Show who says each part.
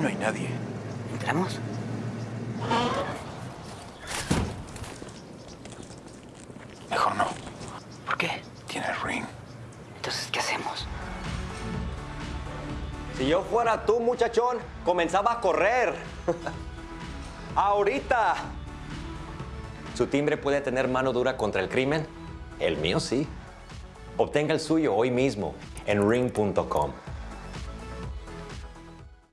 Speaker 1: No hay nadie.
Speaker 2: ¿Entramos?
Speaker 1: Mejor no.
Speaker 2: ¿Por qué?
Speaker 1: Tiene el ring.
Speaker 2: Entonces, ¿qué hacemos?
Speaker 3: Si yo fuera tú, muchachón, comenzaba a correr. Ahorita. ¿Su timbre puede tener mano dura contra el crimen? El mío sí. Obtenga el suyo hoy mismo en ring.com.